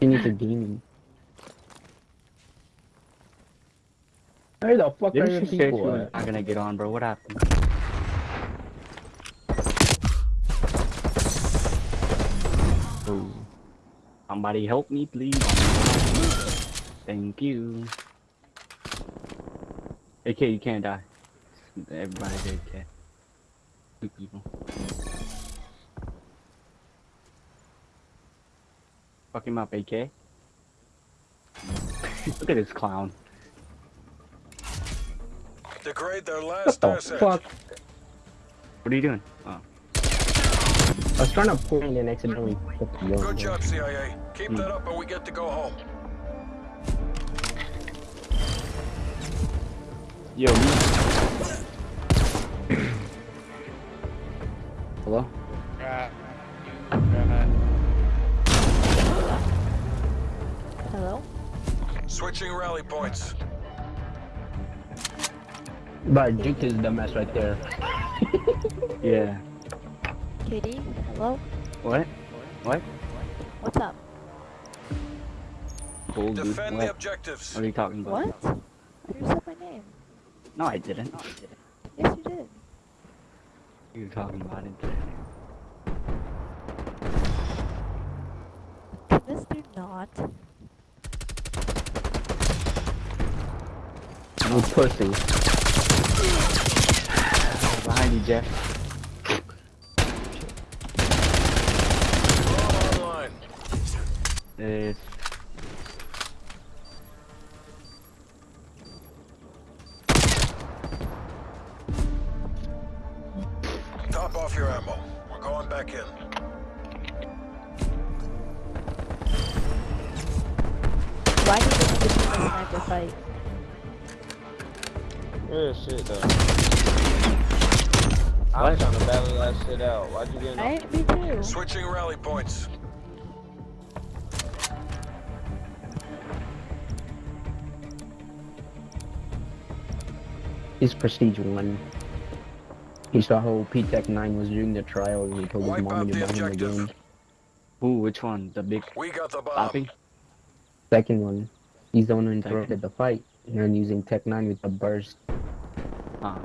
You need to demon. Where the fuck Didn't are your you people at? not gonna get on, bro? What happened? Oh. Somebody help me, please. Thank you. AK, you can't die. Everybody's AK. Two people. Fuck him up, AK. Look at this clown. Degrade their What the asset. fuck? What are you doing? Oh. I was trying to point and accidentally hit the. Good job, CIA. Keep Hmm. that up and we get to go home. Yo, rally points. But Duke is the mess right there. Yeah. KD? Hello? What? What? What's up? Cool, dude. Defend the What? objectives. What are you talking about? What? You said my name. No, I didn't. Yes, you did. You were talking about it. Can this dude not? You pussy. Behind you, Jeff. Drone Top off your ammo. We're going back in. Why did you get in a sniper fight? Real shit though. I was What? trying to battle that shit out. Why'd you get in? I, me too. Switching rally points. He's Prestige 1. He saw how P-Tech 9 was doing the trial and he told his Wipe mommy out to buy him a objective. game. who? Which one? The big We got the bomb. poppy? Second one, he's the one who interrupted the fight. And using Tech 9 with a burst. Ah,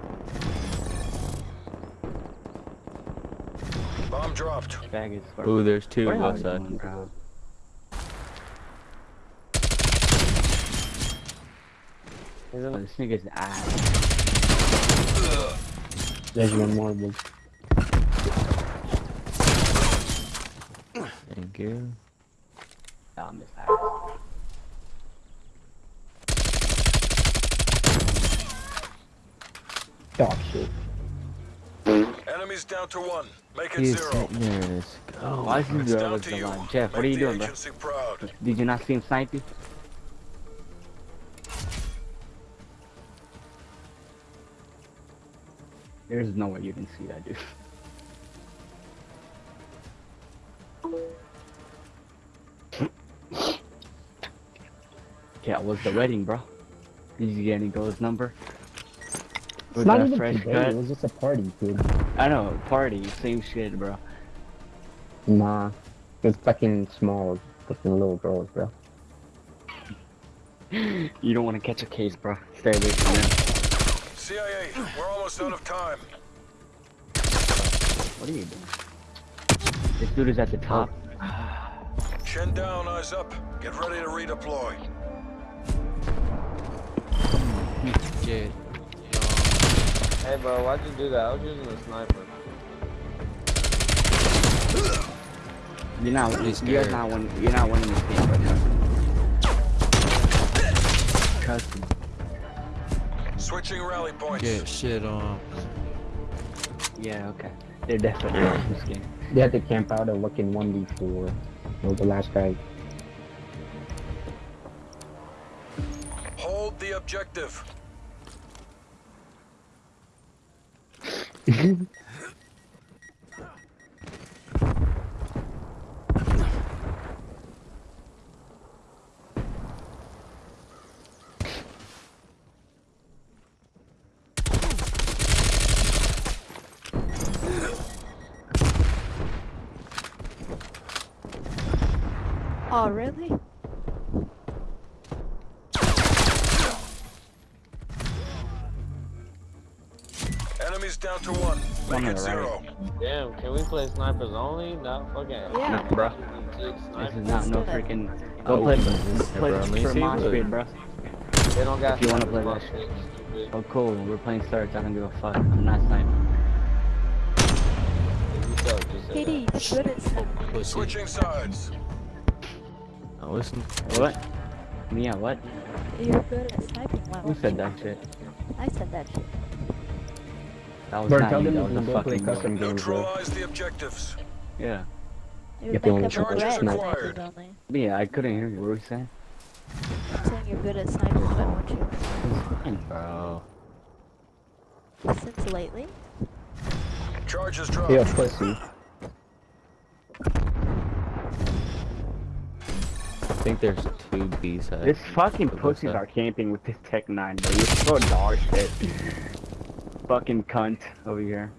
Bomb dropped. bag is. for- Ooh, there's two Where are left you side. going, bro? He's Oh, in this nigga's ass. There's one more. But Thank you. Oh, I'm his ass. Dog shit. Enemies down to one. Make it He's zero. there. Let's go. Why is he down to the you. line? Jeff, what are you doing, bro? proud. Did you not see him snipe you? There's no way you didn't see that, dude. yeah, it was the wedding, bro. Did you get any girl's number? It's not that even fresh today, cut? it was just a party, dude. I know, party, same shit, bro. Nah. It's fucking small, fucking little girls, bro. You don't want to catch a case, bro. Stay away from them. CIA, we're almost out of time. What are you doing? This dude is at the top. Chin down, eyes up. Get ready to redeploy. Yeah. Hey bro, why'd you do that? I was using a sniper. You're not. He's You're not winning. You're not winning this game, bro. Trust. Trust me. Switching rally points. Get shit on. Yeah. Okay. They're definitely winning this game. They had to camp out and look in 1v4. Was the last guy. Hold the objective. oh, really? Enemies down to one. One Make on it right. zero. Damn, can we play snipers only? No, fucking. Yeah. No, bro. This is not no Let's do it. Oh, Go play, play bro, let me for see Mosh what- Pit, bro. They don't got If you wanna play bro. that shit. Oh, cool. We're playing starts. I don't give a fuck. I'm not sniping. If you suck, just say KD, that. you're good at sniping. Pussy. Switching sides. Oh, listen. What? Yeah, what? You're good at sniping. Why Who said that shit? I said that shit. That was Bro, not tell you. them That you was can a fucking custom girl. games, bro. The objectives. Yeah. You're If you only backup try red snipe. Yeah, I couldn't hear you. What were you saying? I'm saying you're good at sniping. Why won't you? Bro. Since lately? Charges dropped. Yeah, pussy. I think there's two B sides. This fucking pussies are camping with this Tech 9, bro. You're so dog shit. Fucking cunt over here.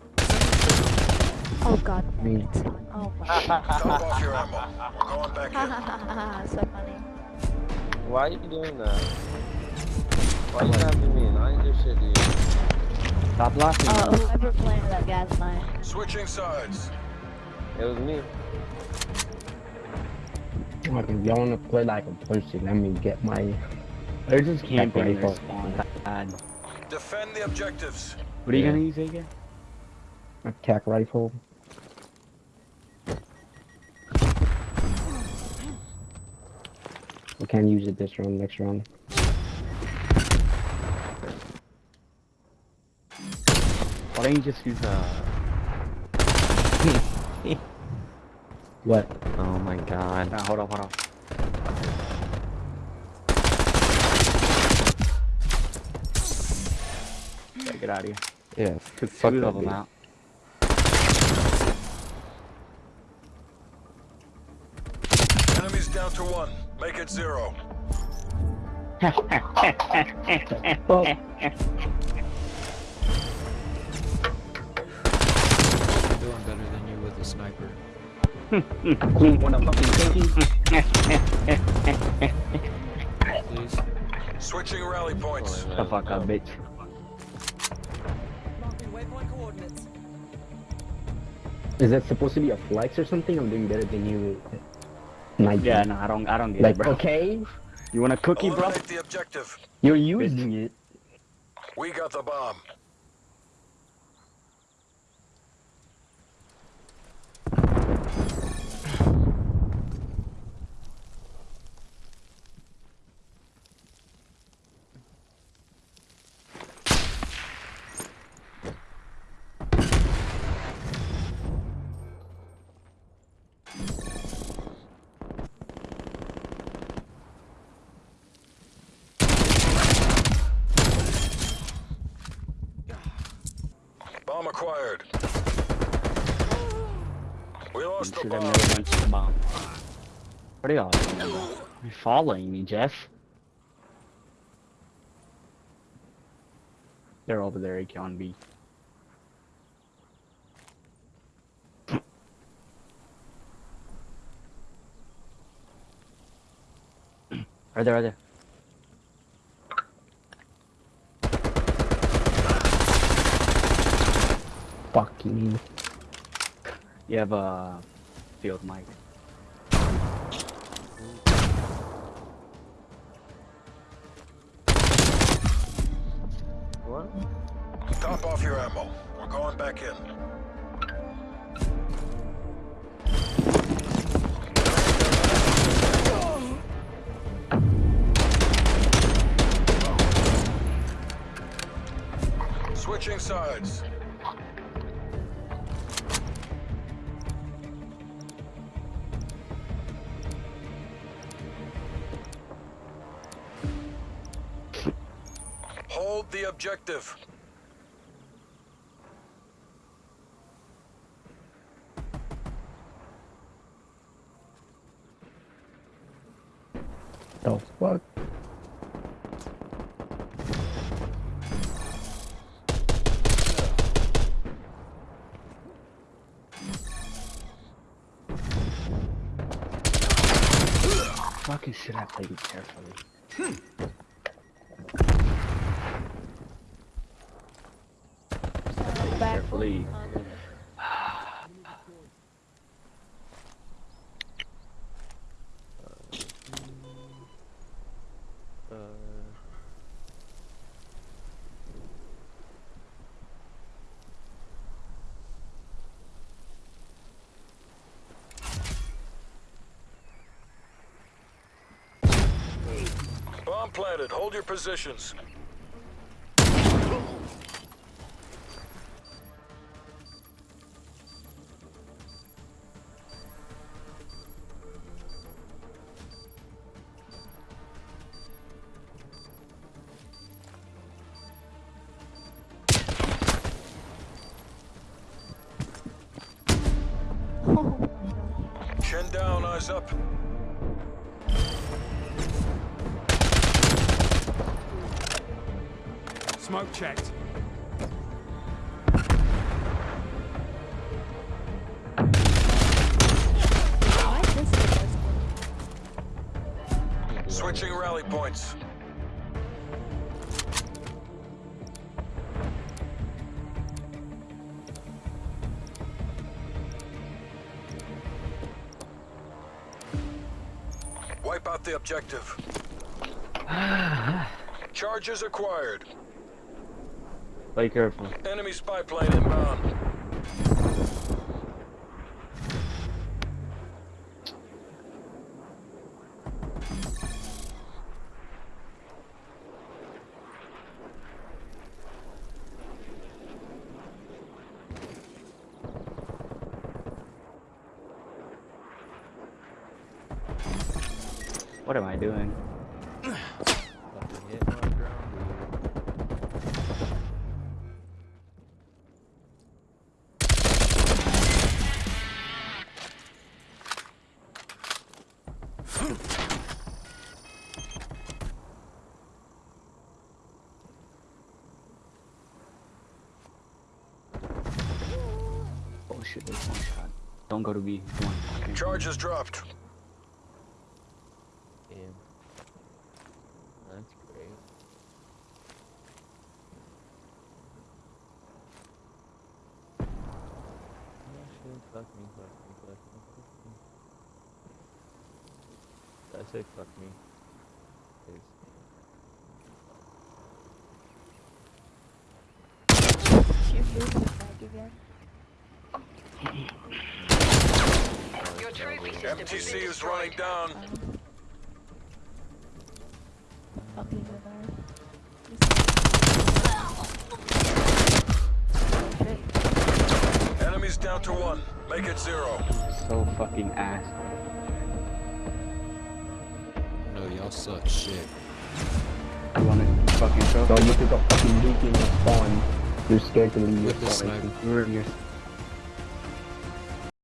Oh god. damn Me. Oh my god. Top off your ammo. We're going back Ha in. ha ha ha ha. So funny. Why are you doing that? Why you snapping me? I ain't do shit to you. Stop laughing. Uh, whoever planted that gas mine. Switching sides. It was me. Like, if y'all wanna play like a pussy, let me get my. They're just camping in their rifle. spawn. God. Defend the objectives. What are you Yeah. gonna use again? my tac rifle. We can't use it this round, next round. Why don't you just use uh, a... What? Oh my god. nah, hold on, hold on. Get out of here. Yeah, Took fuck two that of them out. Enemies down to one. Make it zero. Oh, doing better than you with a sniper. clean one of fucking Please. Switching rally points. Boy, the fuck up, bitch. Is that supposed to be a flex or something? I'm doing better than you. Night. Yeah, no, I don't I don't get Like, it, bro. okay, You want a cookie, bro? The objective. you're using it. We got the bomb. Bomb. We lost the bomb. never went to the bomb. What are y'all? You're following me, Jeff. They're over there, AK on B. Right there, right there. Fucking. You have a field mic. What? Top off your ammo. We're going back in. Switching sides. The objective. The fuck? fucking should I play carefully? Back. Carefully. Uh, Bomb planted. Hold your positions. Chin down, eyes up. Smoke checked. Why is this the best one? Switching rally points. Wipe out the objective. Charges acquired. Be careful. Enemy spy plane inbound. What am I doing? Oh one. Don't go to B. Come on. Okay. Charges dropped. Damn. That's great. Oh shit, fuck me, fuck me, fuck me, fuck me. Did I say fuck me? Oh, Please. Shoot you in the back again. Your trophy system MTC been is running destroyed. down. Fucking Bernard. Enemies down to one. Make it zero. So fucking ass. No, y'all suck shit. You wanna fucking show? So you took a fucking nuke in your spawn. You're scared to leave your With the spawn. sniper. You're in your